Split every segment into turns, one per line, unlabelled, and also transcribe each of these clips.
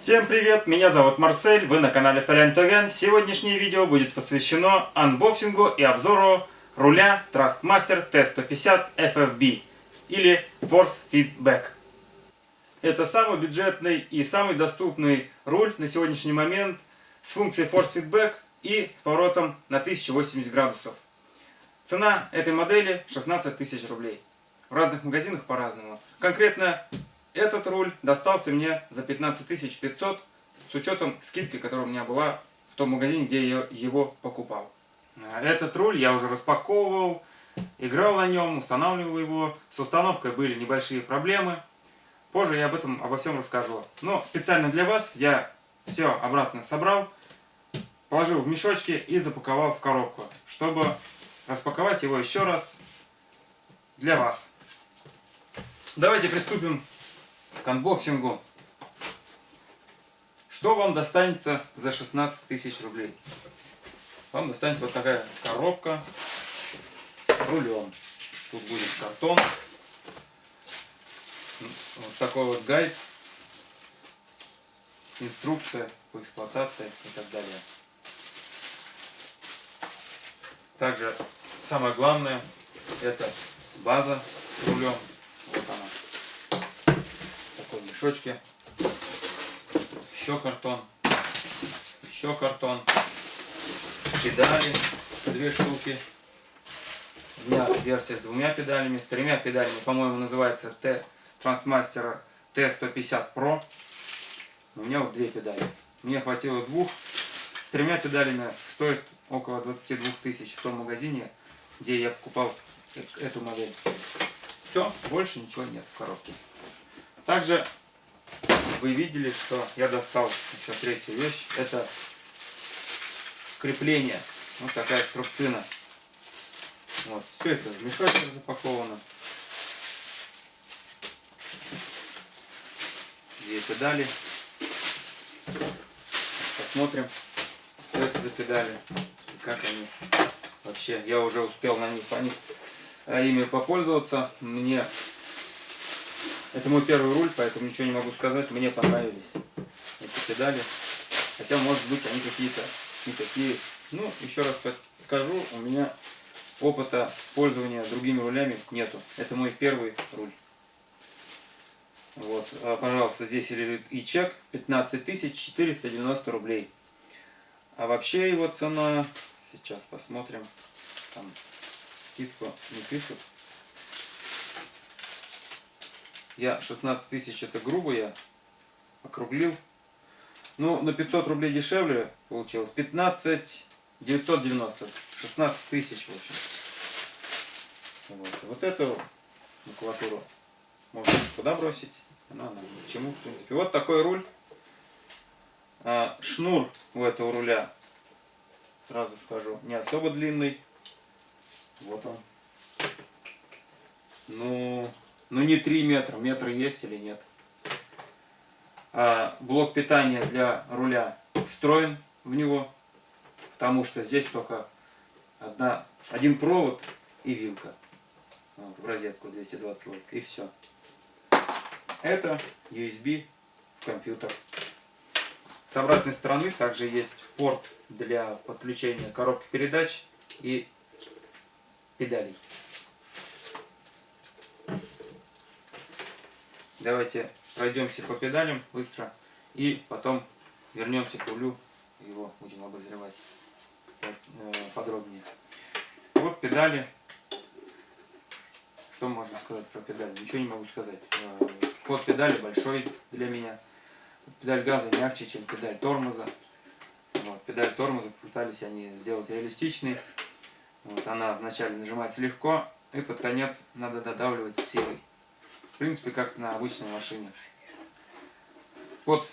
Всем привет, меня зовут Марсель, вы на канале Тоген. Сегодняшнее видео будет посвящено анбоксингу и обзору руля Thrustmaster T150 FFB или Force Feedback. Это самый бюджетный и самый доступный руль на сегодняшний момент с функцией Force Feedback и с поворотом на 1080 градусов. Цена этой модели 16 тысяч рублей. В разных магазинах по-разному. Конкретно этот руль достался мне за 15 500 с учетом скидки, которая у меня была в том магазине, где я его покупал. Этот руль я уже распаковывал, играл на нем, устанавливал его. С установкой были небольшие проблемы. Позже я об этом обо всем расскажу. Но специально для вас я все обратно собрал, положил в мешочки и запаковал в коробку, чтобы распаковать его еще раз для вас. Давайте приступим к анбоксингу. Что вам достанется за 16 тысяч рублей? Вам достанется вот такая коробка с рулем. Тут будет картон. Вот такой вот гайд. Инструкция по эксплуатации и так далее. Также самое главное это база с рулем. Мешочке. Еще картон. Еще картон. Педали. Две штуки. У меня версия с двумя педалями. С тремя педалями, по-моему, называется T Transmaster T150 Pro. У меня вот две педали. Мне хватило двух. С тремя педалями стоит около 22 тысяч в том магазине, где я покупал эту модель. Все, больше ничего нет в коробке. Также вы видели, что я достал еще третью вещь. Это крепление. Вот такая струбцина. Вот, все это в мешочек запаковано. Две педали. Посмотрим, что это за педали и как они вообще. Я уже успел на них, по них, а, ими попользоваться. Мне это мой первый руль, поэтому ничего не могу сказать. Мне понравились эти педали. Хотя, может быть, они какие-то не такие. Ну, еще раз скажу, у меня опыта пользования другими рулями нету. Это мой первый руль. Вот, а, пожалуйста, здесь лежит и чек 15 490 рублей. А вообще его цена, сейчас посмотрим, там скидку не пишут. Я 16 тысяч, это грубо я округлил. Ну, на 500 рублей дешевле получилось. 15 990. 16 тысяч, в общем. Вот, вот эту макулатуру можно куда бросить. Она нам чему, в принципе. Вот такой руль. А, шнур у этого руля, сразу скажу, не особо длинный. Вот он. Ну, ну не 3 метра. Метр есть или нет. А, блок питания для руля встроен в него. Потому что здесь только одна, один провод и вилка. В розетку 220 вольт. И все. Это USB компьютер. С обратной стороны также есть порт для подключения коробки передач и педалей. Давайте пройдемся по педалям быстро и потом вернемся к рулю. Его будем обозревать э, подробнее. Вот педали. Что можно сказать про педали? Ничего не могу сказать. Э, ход педали большой для меня. Педаль газа мягче, чем педаль тормоза. Вот, педаль тормоза пытались они сделать реалистичной. Вот, она вначале нажимается легко, и под конец надо додавливать силой. Принципе, как на обычной машине. Под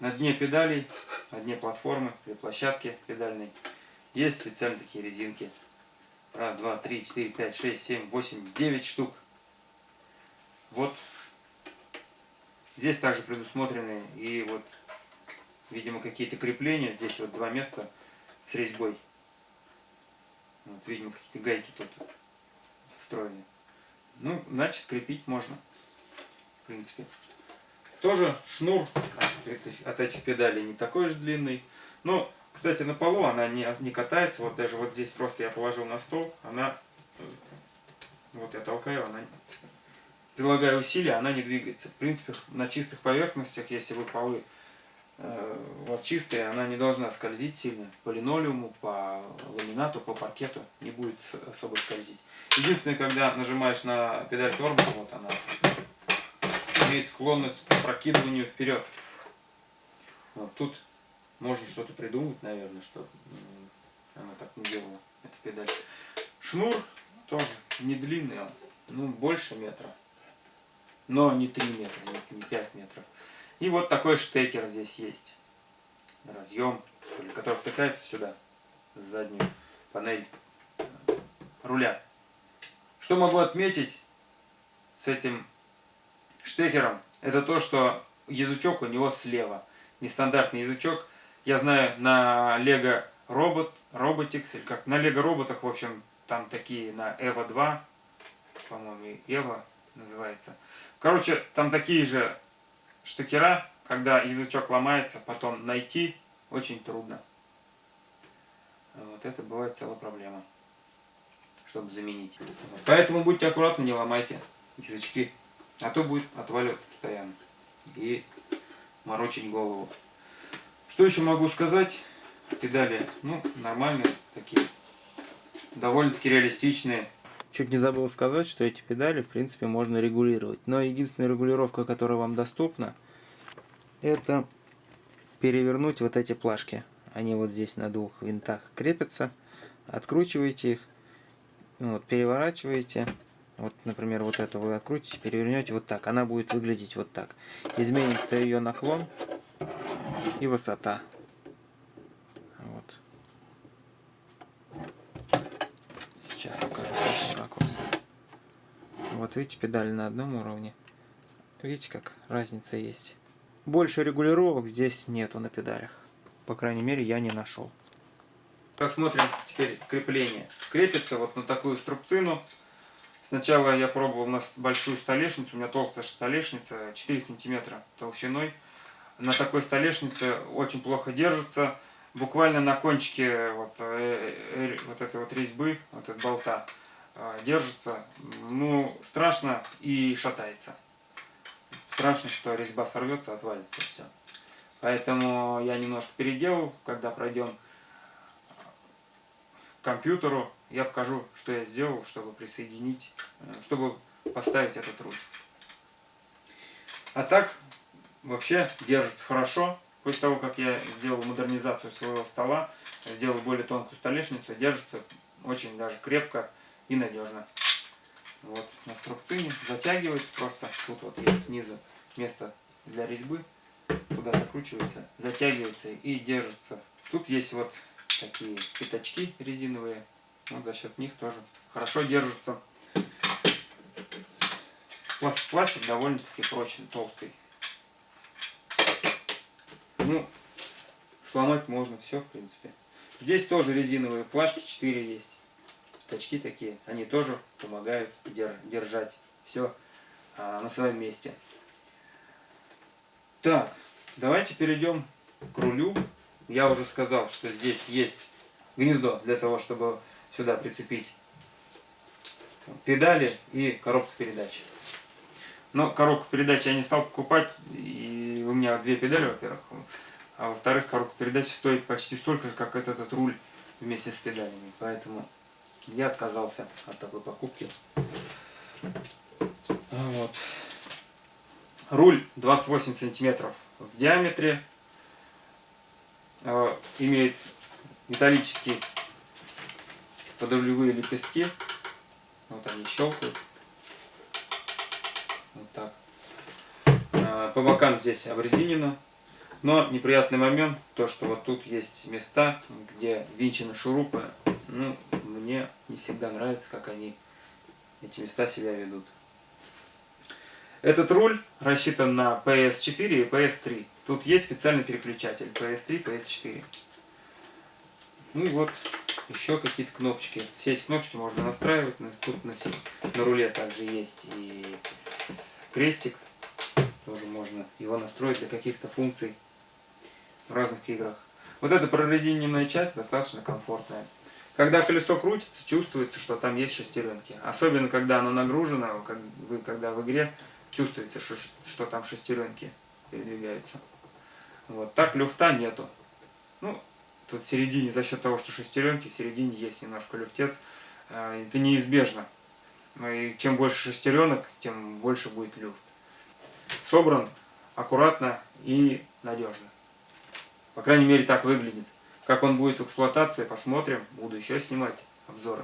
на дне педалей, на дне платформы, при площадке педальной, есть специально такие резинки. Раз, два, три, четыре, пять, шесть, семь, восемь, девять штук. Вот Здесь также предусмотрены и вот, видимо, какие-то крепления. Здесь вот два места с резьбой. Вот, видимо, какие-то гайки тут встроены. Ну, значит, крепить можно, в принципе. Тоже шнур от этих педалей не такой же длинный. Ну, кстати, на полу она не, не катается. Вот даже вот здесь просто я положил на стол. Она, вот я толкаю, она прилагаю усилия, она не двигается. В принципе, на чистых поверхностях, если вы полы э, у вас чистые, она не должна скользить сильно. По линолеуму, по ламинату, по паркету не будет особо скользить. Единственное, когда нажимаешь на педаль тормоза, вот она имеет склонность к прокидыванию вперед. Вот тут можно что-то придумать, наверное, что она так не делала, эта педаль. Шнур тоже не длинный он, ну больше метра но не 3 метра, не 5 метров. И вот такой штекер здесь есть. Разъем, который втыкается сюда, в заднюю панель э, руля. Что могу отметить с этим штекером? Это то, что язычок у него слева. Нестандартный язычок. Я знаю на Lego Robot, Robotics, или как на Lego роботах, в общем, там такие на EVO 2, по-моему, EVO называется. Короче, там такие же штекера, когда язычок ломается, потом найти очень трудно. Вот это бывает целая проблема, чтобы заменить. Поэтому будьте аккуратны, не ломайте язычки, а то будет отваливаться постоянно и морочить голову. Что еще могу сказать? Педали, ну, нормальные такие, довольно-таки реалистичные. Чуть не забыл сказать, что эти педали, в принципе, можно регулировать. Но единственная регулировка, которая вам доступна, это перевернуть вот эти плашки. Они вот здесь на двух винтах крепятся. Откручиваете их, вот, переворачиваете. Вот, например, вот эту вы открутите, перевернете вот так. Она будет выглядеть вот так. Изменится ее наклон и высота. Вот. Сейчас покажу ракурс. Вот видите, педали на одном уровне. Видите, как разница есть. Больше регулировок здесь нету на педалях. По крайней мере, я не нашел. Посмотрим теперь крепление. Крепится вот на такую струбцину. Сначала я пробовал на большую столешницу. У меня толстая столешница, 4 сантиметра толщиной. На такой столешнице очень плохо держится. Буквально на кончике вот, э, э, вот этой вот резьбы, вот этого болта, держится, ну, страшно и шатается. Страшно, что резьба сорвется, отвалится все. Поэтому я немножко переделал, когда пройдем к компьютеру, я покажу, что я сделал, чтобы присоединить, э, чтобы поставить этот руль. А так, вообще держится хорошо. После того, как я сделал модернизацию своего стола, сделал более тонкую столешницу, держится очень даже крепко и надежно. Вот на струбцине затягивается просто. Тут вот есть снизу место для резьбы. Туда закручивается, затягивается и держится. Тут есть вот такие пятачки резиновые. Вот за счет них тоже хорошо держится. Пластик довольно-таки прочный, толстый. Ну, сломать можно все, в принципе. Здесь тоже резиновые плашки 4 есть точки такие, они тоже помогают держать все а, на своем месте. Так, давайте перейдем к рулю. Я уже сказал, что здесь есть гнездо для того, чтобы сюда прицепить педали и коробку передач. Но коробку передач я не стал покупать, и у меня две педали, во-первых. А во-вторых, коробка передач стоит почти столько же, как этот, этот руль вместе с педалями. Поэтому я отказался от такой покупки. Вот. Руль 28 сантиметров в диаметре. Э, имеет металлические подрулевые лепестки. Вот они щелкают. Вот так. Э, по бокам здесь обрезинено. Но неприятный момент, то что вот тут есть места, где винчены шурупы. Ну, мне не всегда нравится, как они, эти места себя ведут. Этот руль рассчитан на PS4 и PS3. Тут есть специальный переключатель PS3, PS4. Ну и вот еще какие-то кнопочки. Все эти кнопочки можно настраивать. Тут на, на руле также есть и крестик. Тоже можно его настроить для каких-то функций в разных играх. Вот эта прорезиненная часть достаточно комфортная. Когда колесо крутится, чувствуется, что там есть шестеренки. Особенно, когда оно нагружено, как вы когда в игре чувствуете, что, что там шестеренки передвигаются. Вот. Так люфта нету. Ну, тут в середине, за счет того, что шестеренки, в середине есть немножко люфтец. А, это неизбежно. И чем больше шестеренок, тем больше будет люфт. Собран аккуратно и надежно. По крайней мере, так выглядит. Как он будет в эксплуатации, посмотрим. Буду еще снимать обзоры.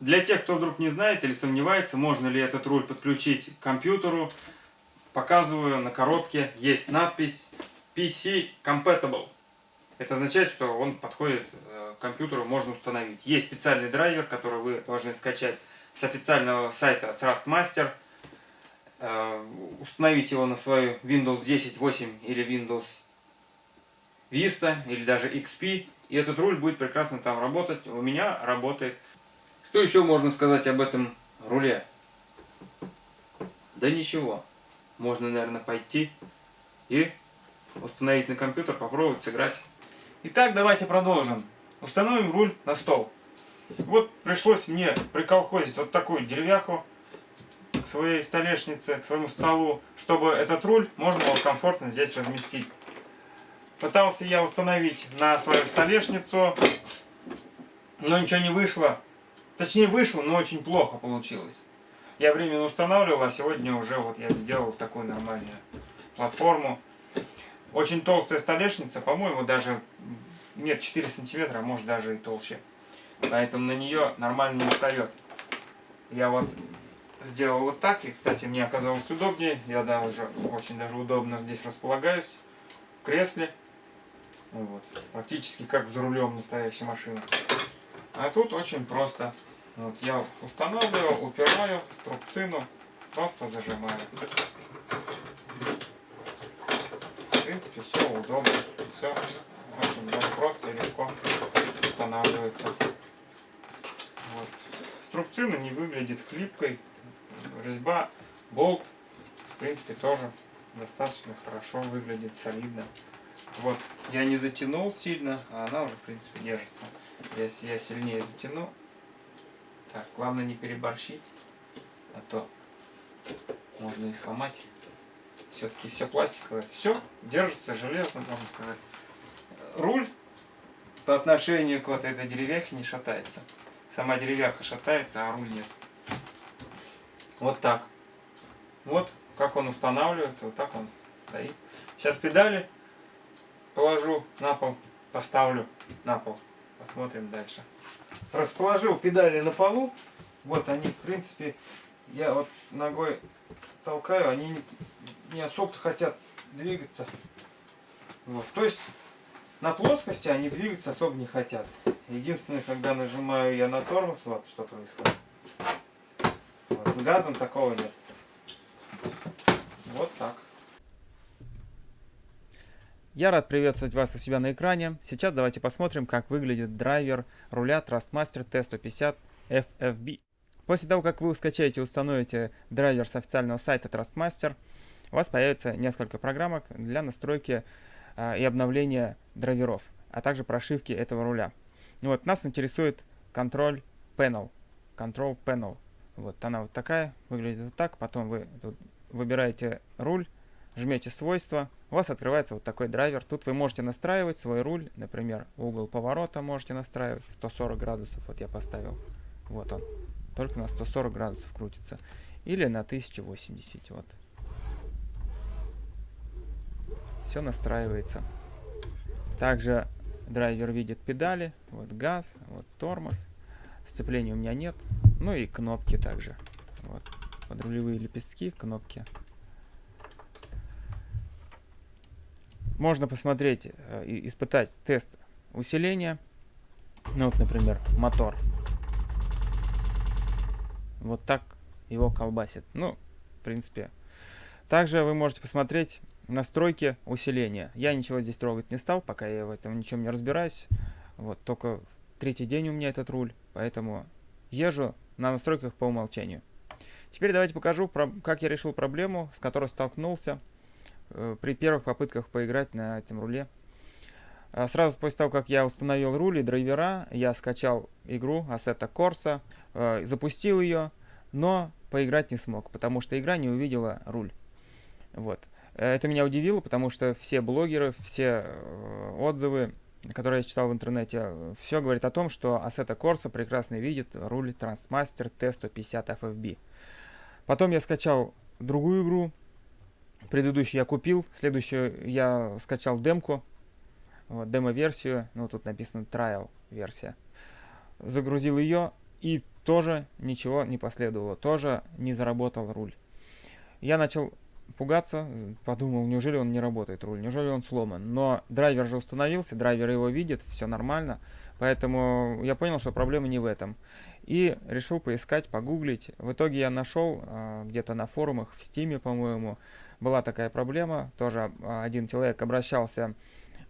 Для тех, кто вдруг не знает или сомневается, можно ли этот руль подключить к компьютеру, показываю на коробке, есть надпись PC Compatible. Это означает, что он подходит э, к компьютеру, можно установить. Есть специальный драйвер, который вы должны скачать с официального сайта Trustmaster. Э, установить его на свою Windows 10, 8 или Windows Vista или даже XP. И этот руль будет прекрасно там работать. У меня работает. Что еще можно сказать об этом руле? Да ничего. Можно, наверное, пойти и установить на компьютер, попробовать сыграть. Итак, давайте продолжим. Установим руль на стол. Вот пришлось мне приколхозить вот такую деревяху к своей столешнице, к своему столу, чтобы этот руль можно было комфортно здесь разместить. Пытался я установить на свою столешницу, но ничего не вышло. Точнее вышло, но очень плохо получилось. Я временно устанавливал, а сегодня уже вот я сделал такую нормальную платформу. Очень толстая столешница, по-моему, даже нет 4 сантиметра, а может даже и толще. Поэтому на нее нормально не встает. Я вот сделал вот так, и, кстати, мне оказалось удобнее. Я даже очень даже удобно здесь располагаюсь в кресле. Вот. Практически как за рулем настоящей машины. А тут очень просто. Вот я устанавливаю, упираю струбцину, просто зажимаю. В принципе, все удобно. Все очень просто и легко устанавливается. Вот. Струбцина не выглядит хлипкой. Резьба, болт, в принципе, тоже достаточно хорошо выглядит, солидно. Вот, я не затянул сильно, а она уже, в принципе, держится. Если я сильнее затяну, так, главное не переборщить, а то можно и сломать. Все-таки все пластиковое. Все держится железно, можно сказать. Руль по отношению к вот этой деревяхе не шатается. Сама деревяха шатается, а руль нет. Вот так. Вот как он устанавливается, вот так он стоит. Сейчас педали положу на пол, поставлю на пол. Посмотрим дальше. Расположил педали на полу. Вот они, в принципе, я вот ногой толкаю, они не особо хотят двигаться. Вот. То есть на плоскости они двигаться особо не хотят. Единственное, когда нажимаю я на тормоз, вот что происходит. Вот. С газом такого нет. Вот так. Я рад приветствовать вас у себя на экране. Сейчас давайте посмотрим, как выглядит драйвер руля Trustmaster T150 FFB. После того, как вы скачаете и установите драйвер с официального сайта Trustmaster, у вас появится несколько программок для настройки э, и обновления драйверов, а также прошивки этого руля. И вот нас интересует контроль Panel. Control Panel. Вот она вот такая, выглядит вот так. Потом вы тут выбираете руль, жмете свойства, у вас открывается вот такой драйвер. Тут вы можете настраивать свой руль, например, угол поворота можете настраивать, 140 градусов, вот я поставил, вот он, только на 140 градусов крутится, или на 1080, вот. Все настраивается. Также драйвер видит педали, вот газ, вот тормоз, сцепления у меня нет, ну и кнопки также, вот, подрулевые лепестки, кнопки можно посмотреть э, и испытать тест усиления. Ну вот, например, мотор. Вот так его колбасит. Ну, в принципе. Также вы можете посмотреть настройки усиления. Я ничего здесь трогать не стал, пока я в этом ничем не разбираюсь. Вот, только третий день у меня этот руль, поэтому езжу на настройках по умолчанию. Теперь давайте покажу, как я решил проблему, с которой столкнулся
при первых попытках поиграть на этом руле. А Сразу после того, как я установил руль и драйвера, я скачал игру Assetto Corsa, э, запустил ее, но поиграть не смог, потому что игра не увидела руль. Вот. Э, Это меня удивило, потому что все блогеры, все э, отзывы, которые я читал в интернете, все говорит о том, что Assetto Corsa прекрасно видит руль Transmaster T150 FFB. Потом я скачал другую игру, предыдущую я купил, следующую я скачал демку, вот, демо-версию, ну тут написано trial версия. Загрузил ее и тоже ничего не последовало, тоже не заработал руль. Я начал пугаться, подумал, неужели он не работает руль, неужели он сломан. Но драйвер же установился, драйвер его видит, все нормально, поэтому я понял, что проблема не в этом. И решил поискать, погуглить. В итоге я нашел а, где-то на форумах, в стиме, по-моему, была такая проблема. Тоже а, один человек обращался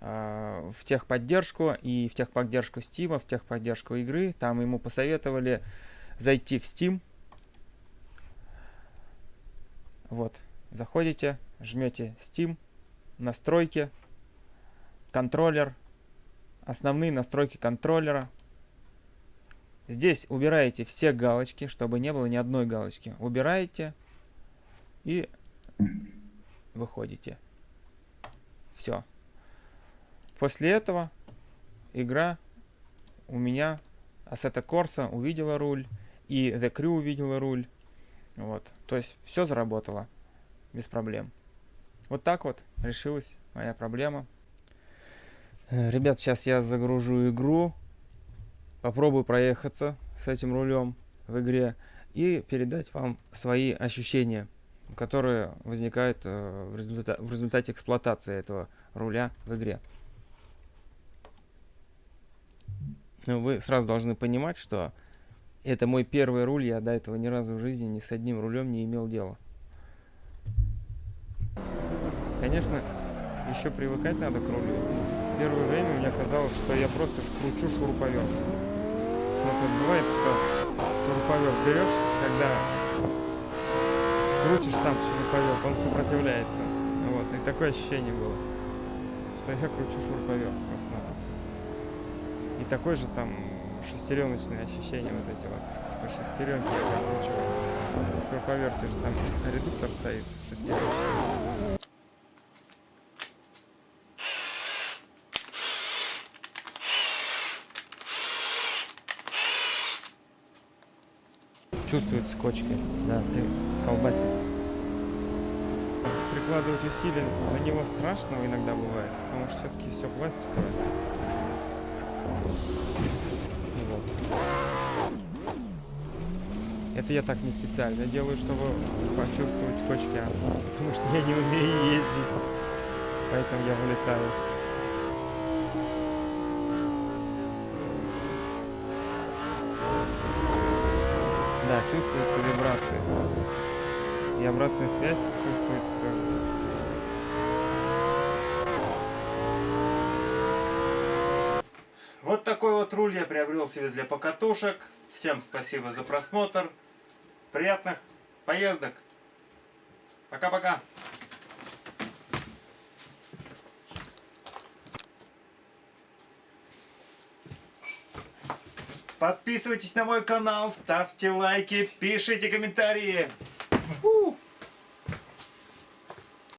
а, в техподдержку и в техподдержку Steam, в техподдержку игры. Там ему посоветовали зайти в Steam. Вот, заходите, жмете Steam, настройки, контроллер, основные настройки контроллера. Здесь убираете все галочки, чтобы не было ни одной галочки. Убираете и выходите. Все. После этого игра у меня Assetto Corsa увидела руль, и The Crew увидела руль. Вот. То есть все заработало без проблем. Вот так вот решилась моя проблема. Э, Ребят, сейчас я загружу игру, попробую проехаться с этим рулем в игре и передать вам свои ощущения, которые возникают э, в, результате, в результате эксплуатации этого руля в игре. Ну, вы сразу должны понимать, что это мой первый руль, я до этого ни разу в жизни ни с одним рулем не имел дела. Конечно, еще привыкать надо к рулю. Первое время мне казалось, что я просто кручу шуруповерт. Вот бывает, что шуруповерт берешь, когда крутишь сам шуруповерт, он сопротивляется. Вот, и такое ощущение было, что я кручу шуруповерт просто-напросто. И такой же там шестереночные ощущения вот эти вот. Со шестеренки я прокручиваю. В же там редуктор стоит шестереночный. Чувствуются кочки, да, ты колбасит. Прикладывать усилия на него страшного иногда бывает, потому что все-таки все пластиковое. Вот. Это я так не специально делаю, чтобы почувствовать кочки, а потому что я не умею ездить. Поэтому я вылетаю. Да, чувствуется вибрация. И обратная связь чувствуется тоже.
Вот такой вот руль я приобрел себе для покатушек. Всем спасибо за просмотр. Приятных поездок. Пока-пока. Подписывайтесь на мой канал, ставьте лайки, пишите комментарии. Уху.